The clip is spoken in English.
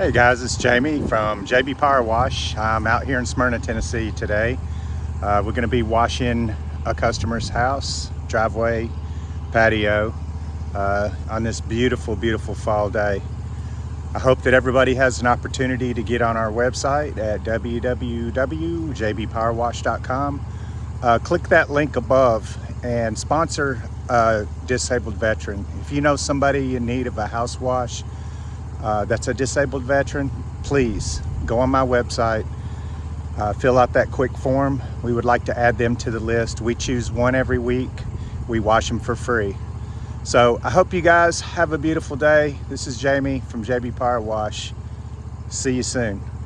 Hey guys, it's Jamie from JB Power Wash. I'm out here in Smyrna, Tennessee today. Uh, we're going to be washing a customer's house, driveway, patio uh, on this beautiful, beautiful fall day. I hope that everybody has an opportunity to get on our website at www.jbpowerwash.com. Uh, click that link above and sponsor a disabled veteran. If you know somebody in need of a house wash, uh, that's a disabled veteran, please go on my website, uh, fill out that quick form. We would like to add them to the list. We choose one every week. We wash them for free. So I hope you guys have a beautiful day. This is Jamie from JB Power Wash. See you soon.